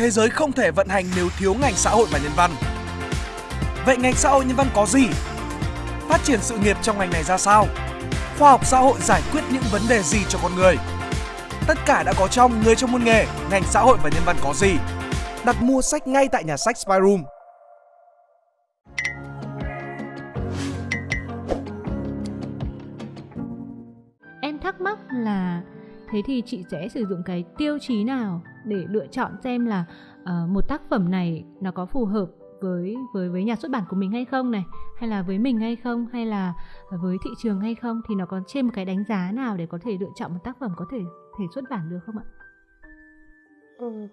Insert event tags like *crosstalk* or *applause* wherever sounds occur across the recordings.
thế giới không thể vận hành nếu thiếu ngành xã hội và nhân văn. Vậy ngành xã hội nhân văn có gì? Phát triển sự nghiệp trong ngành này ra sao? Khoa học xã hội giải quyết những vấn đề gì cho con người? Tất cả đã có trong Người trong môn nghề, ngành xã hội và nhân văn có gì? Đặt mua sách ngay tại nhà sách Spyroom. Em thắc mắc là thế thì chị sẽ sử dụng cái tiêu chí nào để lựa chọn xem là uh, một tác phẩm này nó có phù hợp với với với nhà xuất bản của mình hay không này hay là với mình hay không hay là với thị trường hay không thì nó có trên một cái đánh giá nào để có thể lựa chọn một tác phẩm có thể thể xuất bản được không ạ? Ừ.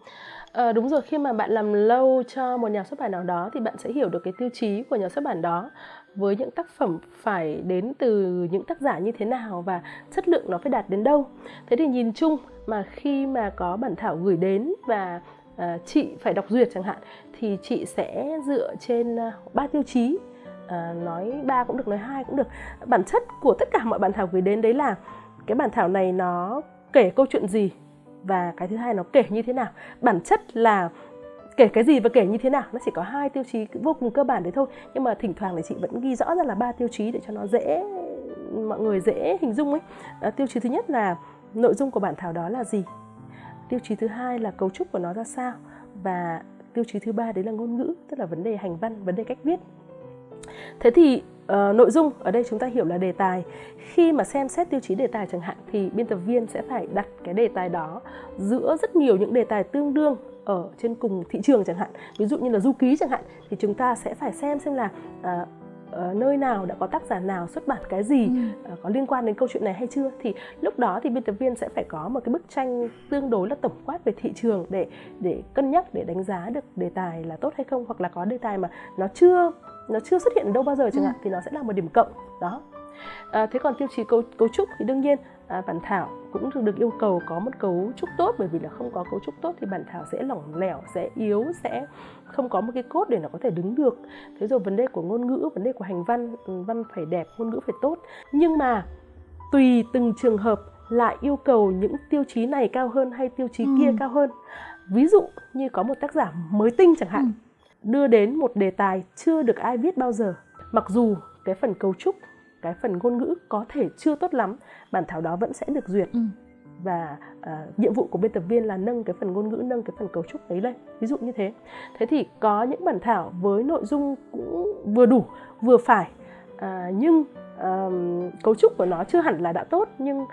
À, đúng rồi khi mà bạn làm lâu cho một nhà xuất bản nào đó thì bạn sẽ hiểu được cái tiêu chí của nhà xuất bản đó với những tác phẩm phải đến từ những tác giả như thế nào và chất lượng nó phải đạt đến đâu. Thế thì nhìn chung mà khi mà có bản thảo gửi đến và uh, chị phải đọc duyệt chẳng hạn thì chị sẽ dựa trên à, ba uh, tiêu chí. Uh, nói ba cũng được nói hai cũng được. Bản chất của tất cả mọi bản thảo gửi đến đấy là cái bản thảo này nó kể câu chuyện gì và cái thứ hai nó kể như thế nào. Bản chất là kể cái gì và kể như thế nào nó chỉ có hai tiêu chí vô cùng cơ bản đấy thôi. Nhưng mà thỉnh thoảng thì chị vẫn ghi rõ ra là ba tiêu chí để cho nó dễ mọi người dễ hình dung ấy. À, tiêu chí thứ nhất là nội dung của bản thảo đó là gì? Tiêu chí thứ hai là cấu trúc của nó ra sao? Và tiêu chí thứ ba đấy là ngôn ngữ tức là vấn đề hành văn vấn đề cách viết. Thế thì uh, nội dung ở đây chúng ta hiểu là đề tài. Khi mà xem xét tiêu chí đề tài chẳng hạn thì biên tập viên sẽ phải đặt cái đề tài đó giữa rất nhiều những đề tài tương đương ở trên cùng thị trường chẳng hạn ví dụ như là du ký chẳng hạn thì chúng ta sẽ phải xem xem là uh, ở nơi nào đã có tác giả nào xuất bản cái gì ừ. uh, có liên quan đến câu chuyện này hay chưa thì lúc đó thì biên tập viên sẽ phải có một cái bức tranh tương đối là tổng quát về thị trường để để cân nhắc để đánh giá được đề tài là tốt hay không hoặc là có đề tài mà nó chưa nó chưa xuất hiện đâu bao giờ chẳng ừ. hạn thì nó sẽ là một điểm cộng đó. À, thế còn tiêu chí cấu, cấu trúc thì đương nhiên à, bản thảo cũng được yêu cầu có một cấu trúc tốt bởi vì là không có cấu trúc tốt thì bản thảo sẽ lỏng lẻo sẽ yếu sẽ không có một cái cốt để nó có thể đứng được. Thế rồi vấn đề của ngôn ngữ vấn đề của hành văn ừ, văn phải đẹp ngôn ngữ phải tốt. Nhưng mà tùy từng trường hợp lại yêu cầu những tiêu chí này cao hơn hay tiêu chí ừ. kia cao hơn. Ví dụ như có một tác giả mới tinh chẳng hạn ừ đưa đến một đề tài chưa được ai viết bao giờ. Mặc dù cái phần cấu trúc cái phần ngôn ngữ có thể chưa tốt lắm bản thảo đó vẫn sẽ được duyệt. Ừ. và uh, nhiệm vụ của biên tập viên là nâng cái phần ngôn ngữ nâng cái phần cấu trúc ấy lên. Ví dụ như thế. Thế thì có những bản thảo với nội dung cũng vừa đủ vừa phải. Uh, nhưng uh, cấu trúc của nó chưa hẳn là đã tốt nhưng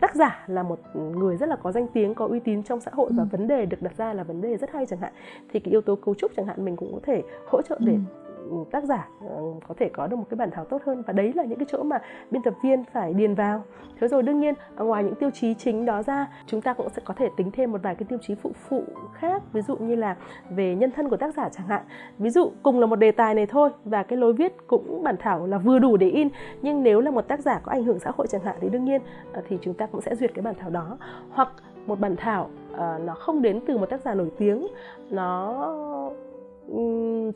tác giả là một người rất là có danh tiếng có uy tín trong xã hội và ừ. vấn đề được đặt ra là vấn đề rất hay chẳng hạn thì cái yếu tố cấu trúc chẳng hạn mình cũng có thể hỗ trợ để ừ tác giả ờ, có thể có được một cái bản thảo tốt hơn. Và đấy là những cái chỗ mà biên tập viên phải điền vào. Thế rồi đương nhiên à, ngoài những tiêu chí chính đó ra chúng ta cũng sẽ có thể tính thêm một vài cái tiêu chí phụ phụ khác. Ví dụ như là về nhân thân của tác giả chẳng hạn. Ví dụ cùng là một đề tài này thôi và cái lối viết cũng bản thảo là vừa đủ để in. Nhưng nếu là một tác giả có ảnh hưởng xã hội chẳng hạn thì đương nhiên ờ, thì chúng ta cũng sẽ duyệt cái bản thảo đó. Hoặc một bản thảo uh, nó không đến từ một tác giả nổi tiếng nó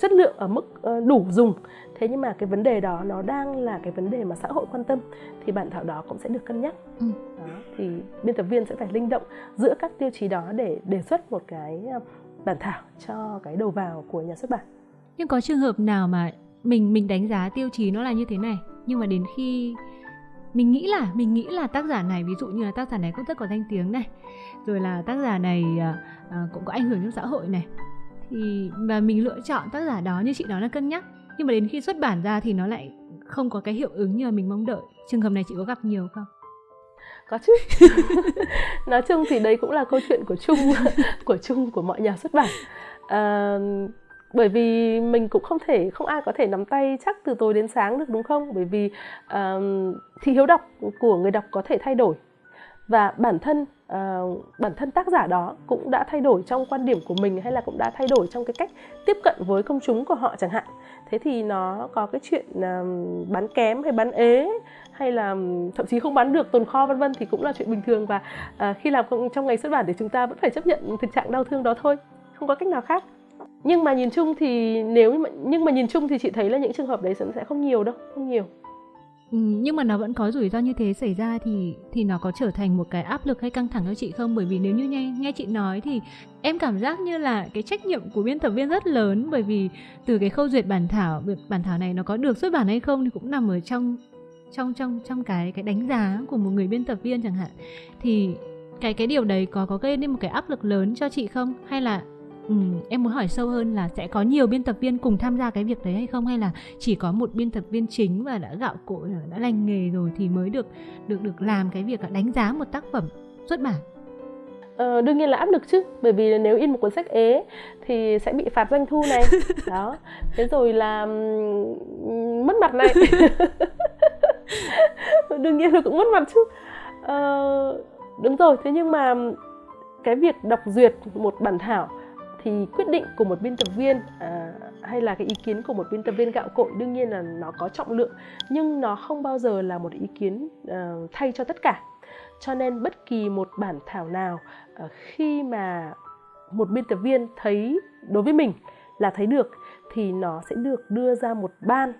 chất lượng ở mức ờ, đủ dùng. Thế nhưng mà cái vấn đề đó nó đang là cái vấn đề mà xã hội quan tâm thì bản thảo đó cũng sẽ được cân nhắc. Ừ. đó, thì biên tập viên sẽ phải linh động giữa các tiêu chí đó để đề xuất một cái ờ, bản thảo cho cái đầu vào của nhà xuất bản. Nhưng có trường hợp nào mà mình mình đánh giá tiêu chí nó là như thế này nhưng mà đến khi mình nghĩ là mình nghĩ là tác giả này ví dụ như là tác giả này cũng rất có danh tiếng này rồi là tác giả này uh, cũng có ảnh hưởng trong xã hội này thì và mình lựa chọn tác giả đó như chị nói là cân nhắc. Nhưng mà đến khi xuất bản ra thì nó lại không có cái hiệu ứng như là mình mong đợi. Trường hợp này chị có gặp nhiều không? Có chứ. *laughs* Nói chung thì đấy cũng là câu chuyện của chung *laughs* của chung của mọi nhà xuất bản. À, bởi vì mình cũng không thể không ai có thể nắm tay chắc từ tối đến sáng được đúng không? Bởi vì uh, thị hiếu đọc của người đọc có thể thay đổi và bản thân uh, bản thân tác giả đó cũng đã thay đổi trong quan điểm của mình hay là cũng đã thay đổi trong cái cách tiếp cận với công chúng của họ chẳng hạn. Thế thì nó có cái chuyện uh, bán kém hay bán ế hay là thậm chí không bán được tồn kho vân vân thì cũng là chuyện bình thường. Và uh, khi làm trong ngành xuất bản thì chúng ta vẫn phải chấp nhận thực trạng đau thương đó thôi không có cách nào khác. Nhưng mà nhìn chung thì nếu mà nhưng mà nhìn chung thì chị thấy là những trường hợp đấy sẽ không nhiều đâu không nhiều. Ừ, nhưng mà nó vẫn có rủi ro như thế xảy ra thì thì nó có trở thành một cái áp lực hay căng thẳng cho chị không? Bởi vì nếu như nghe nghe chị nói thì em cảm giác như là cái trách nhiệm của biên tập viên rất lớn bởi vì từ cái khâu duyệt bản thảo, bản thảo này nó có được xuất bản hay không thì cũng nằm ở trong trong trong trong cái cái đánh giá của một người biên tập viên chẳng hạn. Thì cái cái điều đấy có có gây nên một cái áp lực lớn cho chị không hay là Ừ, em muốn hỏi sâu hơn là sẽ có nhiều biên tập viên cùng tham gia cái việc đấy hay không? Hay là chỉ có một biên tập viên chính và đã gạo cội đã lành nghề rồi thì mới được được được làm cái việc đánh giá một tác phẩm xuất bản. Ờ, đương nhiên là áp lực chứ bởi vì nếu in một cuốn sách ế thì sẽ bị phạt doanh thu này. *laughs* Đó. Thế rồi là mất mặt này. *laughs* Đương nhiên là cũng mất mặt chứ. Ờ, đúng rồi thế nhưng mà cái việc đọc duyệt một bản thảo thì quyết định của một biên tập viên à, hay là cái ý kiến của một biên tập viên gạo cội đương nhiên là nó có trọng lượng nhưng nó không bao giờ là một ý kiến à, thay cho tất cả. Cho nên bất kỳ một bản thảo nào à, khi mà một biên tập viên thấy đối với mình là thấy được thì nó sẽ được đưa ra một ban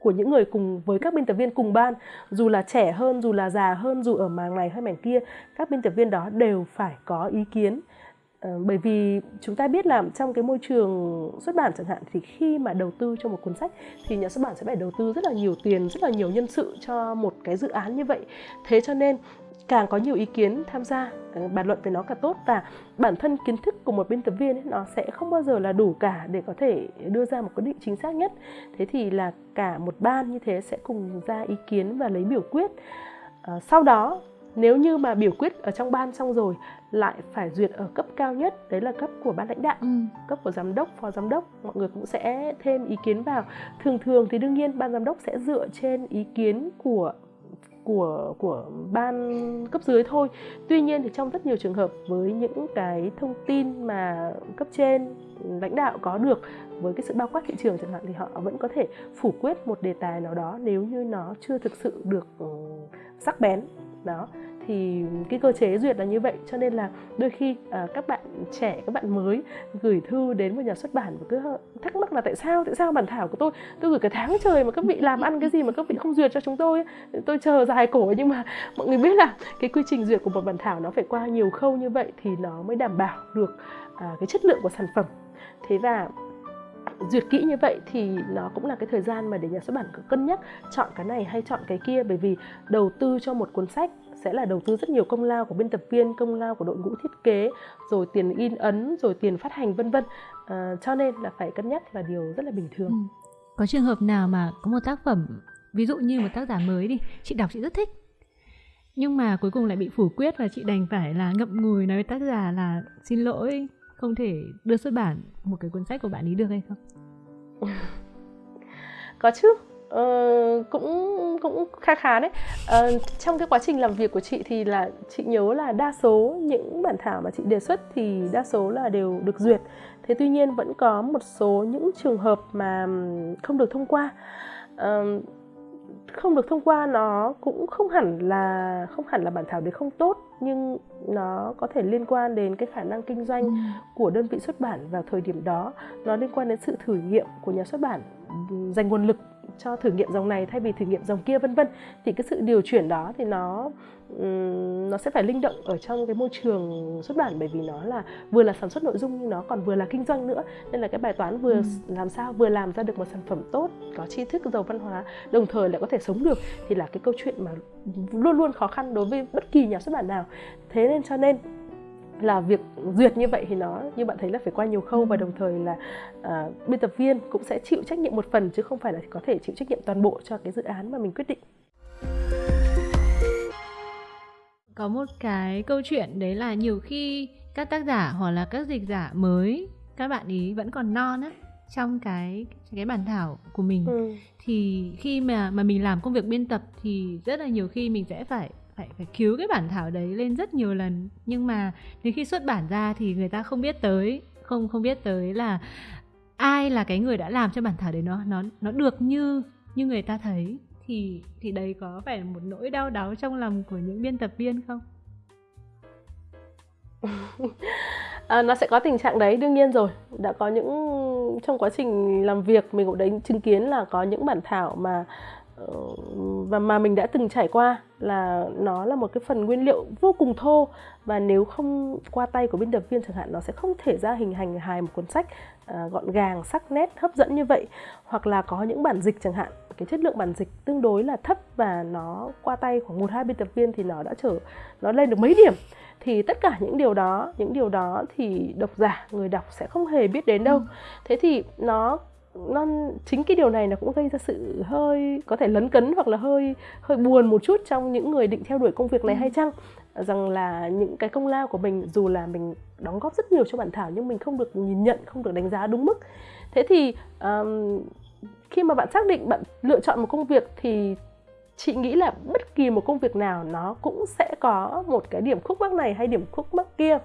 của những người cùng với các biên tập viên cùng ban. Dù là trẻ hơn dù là già hơn dù ở mảng này hay mảng kia các biên tập viên đó đều phải có ý kiến. Ờ, bởi vì chúng ta biết là trong cái môi trường xuất bản chẳng hạn thì khi mà đầu tư cho một cuốn sách thì nhà xuất bản sẽ phải đầu tư rất là nhiều tiền rất là nhiều nhân sự cho một cái dự án như vậy. Thế cho nên càng có nhiều ý kiến tham gia ờ, bàn luận về nó càng tốt và bản thân kiến thức của một biên tập viên ấy, nó sẽ không bao giờ là đủ cả để có thể đưa ra một quyết định chính xác nhất. Thế thì là cả một ban như thế sẽ cùng ra ý kiến và lấy biểu quyết. À, sau đó nếu như mà biểu quyết ở trong ban xong rồi lại phải duyệt ở cấp cao nhất đấy là cấp của ban lãnh đạo ừ. cấp của giám đốc phó giám đốc mọi người cũng sẽ thêm ý kiến vào. Thường thường thì đương nhiên ban giám đốc sẽ dựa trên ý kiến của của của ban cấp dưới thôi. Tuy nhiên thì trong rất nhiều trường hợp với những cái thông tin mà cấp trên lãnh đạo có được với cái sự bao quát thị trường chẳng hạn thì họ vẫn có thể phủ quyết một đề tài nào đó nếu như nó chưa thực sự được ừ, sắc bén đó. Thì cái cơ chế duyệt là như vậy cho nên là đôi khi à, các bạn trẻ các bạn mới gửi thư đến một nhà xuất bản và cứ thắc mắc là tại sao tại sao bản thảo của tôi tôi gửi cả tháng trời mà các vị làm ăn cái gì mà các vị không duyệt cho chúng tôi tôi chờ dài cổ nhưng mà mọi người biết là cái quy trình duyệt của một bản thảo nó phải qua nhiều khâu như vậy thì nó mới đảm bảo được à, cái chất lượng của sản phẩm. Thế và duyệt kỹ như vậy thì nó cũng là cái thời gian mà để nhà xuất bản cân nhắc chọn cái này hay chọn cái kia bởi vì đầu tư cho một cuốn sách sẽ là đầu tư rất nhiều công lao của biên tập viên công lao của đội ngũ thiết kế rồi tiền in ấn rồi tiền phát hành vân vân à, cho nên là phải cân nhắc là điều rất là bình thường ừ. có trường hợp nào mà có một tác phẩm ví dụ như một tác giả mới đi chị đọc chị rất thích nhưng mà cuối cùng lại bị phủ quyết và chị đành phải là ngậm ngùi nói với tác giả là xin lỗi không thể đưa xuất bản một cái cuốn sách của bạn ấy được hay không? *laughs* Có chứ. Uh, cũng cũng khá khá đấy. Uh, trong cái quá trình làm việc của chị thì là chị nhớ là đa số những bản thảo mà chị đề xuất thì đa số là đều được duyệt. Thế tuy nhiên vẫn có một số những trường hợp mà không được thông qua. Uh, không được thông qua nó cũng không hẳn là không hẳn là bản thảo đấy không tốt nhưng nó có thể liên quan đến cái khả năng kinh doanh ừ. của đơn vị xuất bản vào thời điểm đó nó liên quan đến sự thử nghiệm của nhà xuất bản dành nguồn lực cho thử nghiệm dòng này thay vì thử nghiệm dòng kia vân vân. Thì cái sự điều chuyển đó thì nó nó sẽ phải linh động ở trong cái môi trường xuất bản bởi vì nó là vừa là sản xuất nội dung nhưng nó còn vừa là kinh doanh nữa. Nên là cái bài toán vừa ừ. làm sao vừa làm ra được một sản phẩm tốt có tri thức giàu văn hóa đồng thời lại có thể sống được thì là cái câu chuyện mà luôn luôn khó khăn đối với bất kỳ nhà xuất bản nào. Thế nên cho nên là việc duyệt như vậy thì nó như bạn thấy là phải qua nhiều khâu và đồng thời là uh, biên tập viên cũng sẽ chịu trách nhiệm một phần chứ không phải là có thể chịu trách nhiệm toàn bộ cho cái dự án mà mình quyết định. Có một cái câu chuyện đấy là nhiều khi các tác giả hoặc là các dịch giả mới các bạn ý vẫn còn non á trong cái cái bản thảo của mình. Ừ. thì khi mà mà mình làm công việc biên tập thì rất là nhiều khi mình sẽ phải phải phải cứu cái bản thảo đấy lên rất nhiều lần. Nhưng mà đến khi xuất bản ra thì người ta không biết tới không không biết tới là ai là cái người đã làm cho bản thảo đấy nó nó nó được như như người ta thấy. Thì thì đấy có phải là một nỗi đau đáu trong lòng của những biên tập viên không? *laughs* à, nó sẽ có tình trạng đấy đương nhiên rồi. Đã có những trong quá trình làm việc mình cũng đấy chứng kiến là có những bản thảo mà và mà mình đã từng trải qua là nó là một cái phần nguyên liệu vô cùng thô. Và nếu không qua tay của biên tập viên chẳng hạn nó sẽ không thể ra hình hành hài một cuốn sách uh, gọn gàng sắc nét hấp dẫn như vậy. Hoặc là có những bản dịch chẳng hạn. Cái chất lượng bản dịch tương đối là thấp và nó qua tay khoảng một hai biên tập viên thì nó đã trở nó lên được mấy điểm. Thì tất cả những điều đó những điều đó thì độc giả người đọc sẽ không hề biết đến đâu. Ừ. thế thì nó nó chính cái điều này nó cũng gây ra sự hơi có thể lấn cấn hoặc là hơi hơi buồn một chút trong những người định theo đuổi công việc này ừ. hay chăng rằng là những cái công lao của mình dù là mình đóng góp rất nhiều cho bản thảo nhưng mình không được nhìn nhận không được đánh giá đúng mức thế thì um, khi mà bạn xác định bạn lựa chọn một công việc thì chị nghĩ là bất kỳ một công việc nào nó cũng sẽ có một cái điểm khúc mắc này hay điểm khúc mắc kia.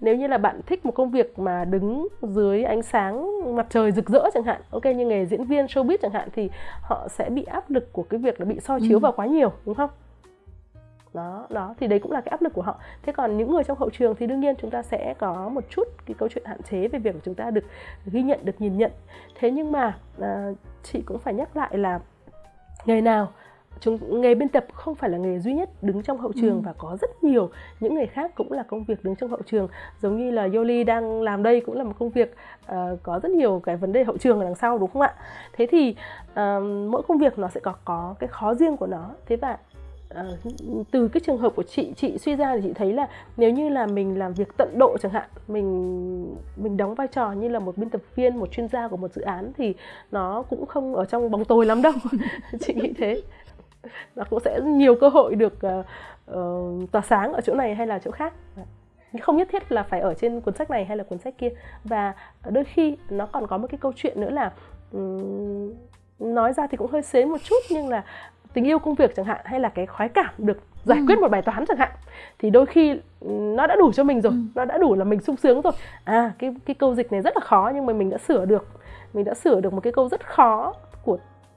Nếu như là bạn thích một công việc mà đứng dưới ánh sáng mặt trời rực rỡ chẳng hạn ok như nghề diễn viên showbiz chẳng hạn thì họ sẽ bị áp lực của cái việc là bị soi chiếu ừ. vào quá nhiều đúng không? Đó đó thì đấy cũng là cái áp lực của họ. Thế còn những người trong hậu trường thì đương nhiên chúng ta sẽ có một chút cái câu chuyện hạn chế về việc chúng ta được ghi nhận được nhìn nhận. Thế nhưng mà à, chị cũng phải nhắc lại là ngày nào chúng nghề biên tập không phải là nghề duy nhất đứng trong hậu trường ừ. và có rất nhiều những người khác cũng là công việc đứng trong hậu trường. Giống như là Yoli đang làm đây cũng là một công việc uh, có rất nhiều cái vấn đề hậu trường ở đằng sau đúng không ạ? Thế thì uh, mỗi công việc nó sẽ có có cái khó riêng của nó. Thế và uh, từ cái trường hợp của chị chị suy ra thì chị thấy là nếu như là mình làm việc tận độ chẳng hạn mình mình đóng vai trò như là một biên tập viên một chuyên gia của một dự án thì nó cũng không ở trong bóng tối lắm đâu. *laughs* Chị nghĩ thế nó cũng sẽ nhiều cơ hội được uh, tỏa sáng ở chỗ này hay là chỗ khác. Không nhất thiết là phải ở trên cuốn sách này hay là cuốn sách kia. Và đôi khi nó còn có một cái câu chuyện nữa là um, nói ra thì cũng hơi xế một chút nhưng là tình yêu công việc chẳng hạn hay là cái khoái cảm được giải ừ. quyết một bài toán chẳng hạn thì đôi khi nó đã đủ cho mình rồi ừ. nó đã đủ là mình sung sướng rồi. À cái cái câu dịch này rất là khó nhưng mà mình đã sửa được. Mình đã sửa được một cái câu rất khó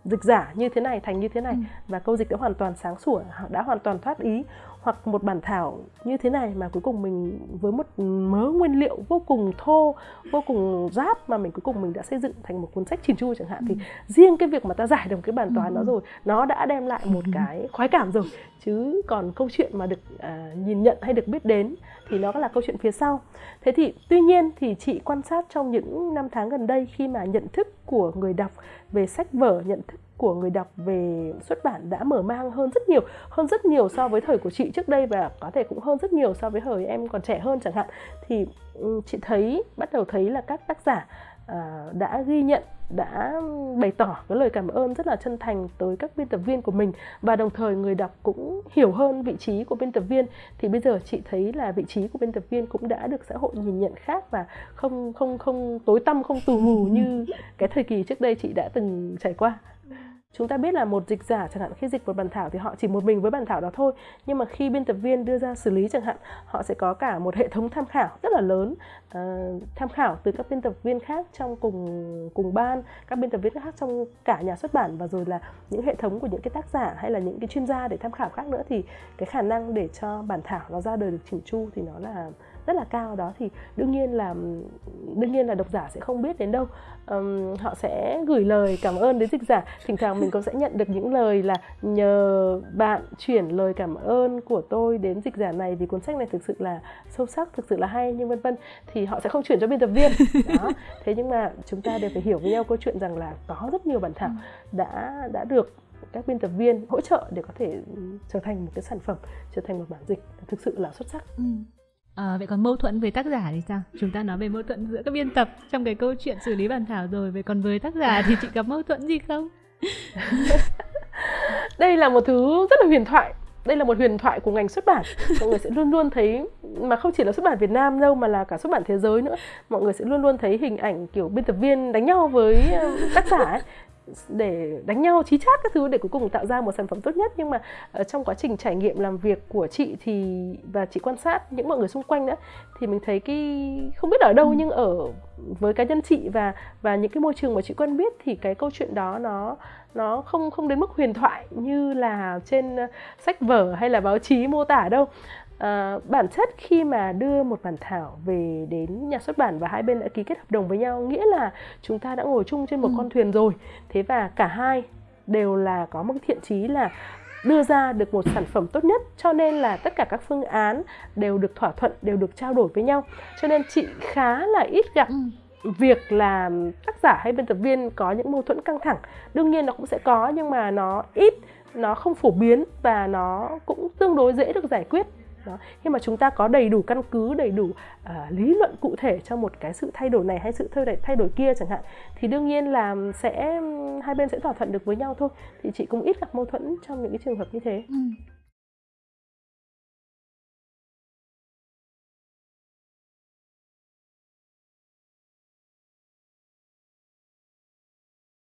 dịch giả như thế này thành như thế này ừ. và câu dịch đã hoàn toàn sáng sủa đã hoàn toàn thoát ý hoặc một bản thảo như thế này mà cuối cùng mình với một mớ nguyên liệu vô cùng thô vô cùng giáp mà mình cuối cùng mình đã xây dựng thành một cuốn sách chỉn chu chẳng hạn ừ. thì riêng cái việc mà ta giải được cái bản toán ừ. đó rồi nó đã đem lại một ừ. cái khoái cảm rồi chứ còn câu chuyện mà được à, nhìn nhận hay được biết đến thì nó là câu chuyện phía sau thế thì tuy nhiên thì chị quan sát trong những năm tháng gần đây khi mà nhận thức của người đọc về sách vở nhận thức của người đọc về xuất bản đã mở mang hơn rất nhiều hơn rất nhiều so với thời của chị trước đây và có thể cũng hơn rất nhiều so với thời em còn trẻ hơn chẳng hạn. Thì ừ, chị thấy bắt đầu thấy là các tác giả à, đã ghi nhận đã bày tỏ cái lời cảm ơn rất là chân thành tới các biên tập viên của mình và đồng thời người đọc cũng hiểu hơn vị trí của biên tập viên. Thì bây giờ chị thấy là vị trí của biên tập viên cũng đã được xã hội nhìn nhận khác và không không không tối tăm không tù mù như cái thời kỳ trước đây chị đã từng trải qua chúng ta biết là một dịch giả chẳng hạn khi dịch một bản thảo thì họ chỉ một mình với bản thảo đó thôi. Nhưng mà khi biên tập viên đưa ra xử lý chẳng hạn họ sẽ có cả một hệ thống tham khảo rất là lớn. Uh, tham khảo từ các biên tập viên khác trong cùng cùng ban các biên tập viên khác trong cả nhà xuất bản và rồi là những hệ thống của những cái tác giả hay là những cái chuyên gia để tham khảo khác nữa thì cái khả năng để cho bản thảo nó ra đời được chỉnh chu thì nó là rất là cao đó thì đương nhiên là đương nhiên là độc giả sẽ không biết đến đâu. Um, họ sẽ gửi lời cảm ơn đến dịch giả. Thỉnh thoảng mình cũng sẽ nhận được những lời là nhờ bạn chuyển lời cảm ơn của tôi đến dịch giả này vì cuốn sách này thực sự là sâu sắc thực sự là hay nhưng vân vân. Thì họ sẽ không chuyển cho biên tập viên. *laughs* Đó thế nhưng mà chúng ta đều phải hiểu với nhau câu chuyện rằng là có rất nhiều bản thảo đã đã được các biên tập viên hỗ trợ để có thể trở thành một cái sản phẩm trở thành một bản dịch thực sự là xuất sắc. Ừ. À, vậy còn mâu thuẫn với tác giả thì sao? Chúng ta nói về mâu thuẫn giữa các biên tập trong cái câu chuyện xử lý bản thảo rồi. Vậy còn với tác giả thì chị gặp mâu thuẫn gì không? *laughs* đây là một thứ rất là huyền thoại đây là một huyền thoại của ngành xuất bản mọi người sẽ luôn luôn thấy mà không chỉ là xuất bản Việt Nam đâu mà là cả xuất bản thế giới nữa mọi người sẽ luôn luôn thấy hình ảnh kiểu biên tập viên đánh nhau với tác giả ấy để đánh nhau chí chát các thứ để cuối cùng tạo ra một sản phẩm tốt nhất nhưng mà ở trong quá trình trải nghiệm làm việc của chị thì và chị quan sát những mọi người xung quanh nữa thì mình thấy cái không biết ở đâu ừ. nhưng ở với cá nhân chị và và những cái môi trường mà chị quen biết thì cái câu chuyện đó nó nó không không đến mức huyền thoại như là trên sách vở hay là báo chí mô tả đâu À, bản chất khi mà đưa một bản thảo về đến nhà xuất bản và hai bên đã ký kết hợp đồng với nhau nghĩa là chúng ta đã ngồi chung trên một ừ. con thuyền rồi thế và cả hai đều là có một thiện chí là đưa ra được một sản phẩm tốt nhất cho nên là tất cả các phương án đều được thỏa thuận đều được trao đổi với nhau cho nên chị khá là ít gặp Ừ. việc là tác giả hay biên tập viên có những mâu thuẫn căng thẳng đương nhiên nó cũng sẽ có nhưng mà nó ít nó không phổ biến và nó cũng tương đối dễ được giải quyết đó. khi mà chúng ta có đầy đủ căn cứ đầy đủ uh, lý luận cụ thể cho một cái sự thay đổi này hay sự thay đổi thay đổi kia chẳng hạn thì đương nhiên là sẽ hai bên sẽ thỏa thuận được với nhau thôi thì chị cũng ít gặp mâu thuẫn trong những cái trường hợp như thế Ừ.